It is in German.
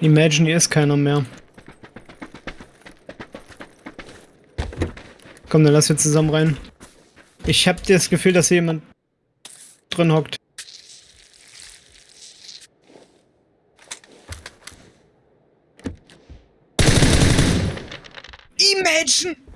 Imagine, hier ist keiner mehr. Komm, dann lass wir zusammen rein. Ich hab das Gefühl, dass hier jemand drin hockt. Imagine!